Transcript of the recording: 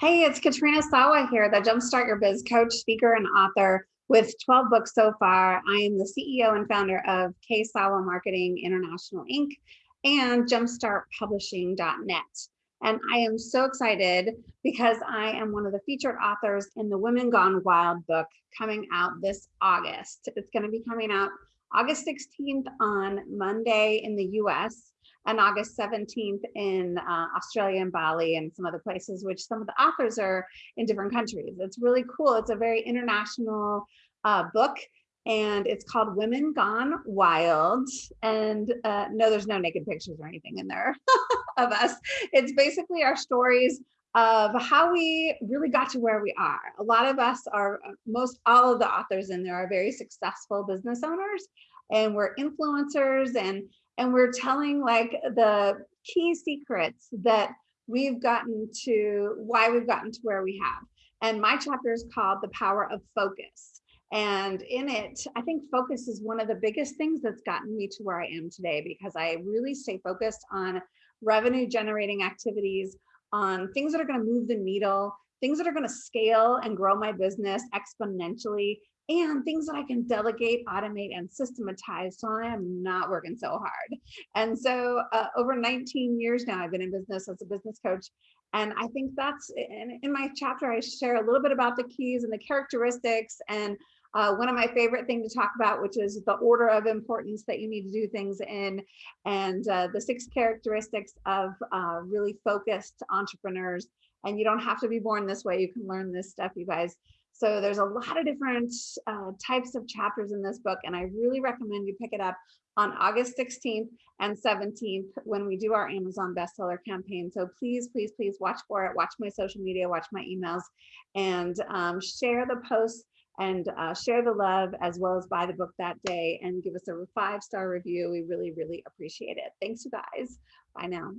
Hey, it's Katrina Sawa here, the Jumpstart Your Biz coach, speaker, and author with 12 books so far. I am the CEO and founder of K Sawa Marketing International Inc. and jumpstartpublishing.net. And I am so excited because I am one of the featured authors in the Women Gone Wild book coming out this August. It's going to be coming out August 16th on Monday in the US and August 17th in uh, Australia and Bali and some other places, which some of the authors are in different countries. It's really cool. It's a very international uh, book and it's called Women Gone Wild. And uh, no, there's no naked pictures or anything in there of us. It's basically our stories of how we really got to where we are. A lot of us are, most all of the authors in there are very successful business owners and we're influencers and and we're telling like the key secrets that we've gotten to why we've gotten to where we have. And my chapter is called The Power of Focus. And in it, I think focus is one of the biggest things that's gotten me to where I am today because I really stay focused on revenue generating activities, on things that are going to move the needle, things that are going to scale and grow my business exponentially and things that I can delegate, automate, and systematize so I am not working so hard. And so uh, over 19 years now, I've been in business as a business coach. And I think that's in, in my chapter, I share a little bit about the keys and the characteristics and uh, one of my favorite things to talk about, which is the order of importance that you need to do things in, and uh, the six characteristics of uh, really focused entrepreneurs. And you don't have to be born this way. You can learn this stuff, you guys. So there's a lot of different uh, types of chapters in this book, and I really recommend you pick it up on August 16th and 17th when we do our Amazon bestseller campaign. So please, please, please watch for it, watch my social media, watch my emails, and um, share the posts and uh, share the love as well as buy the book that day and give us a five star review. We really, really appreciate it. Thanks, you guys. Bye now.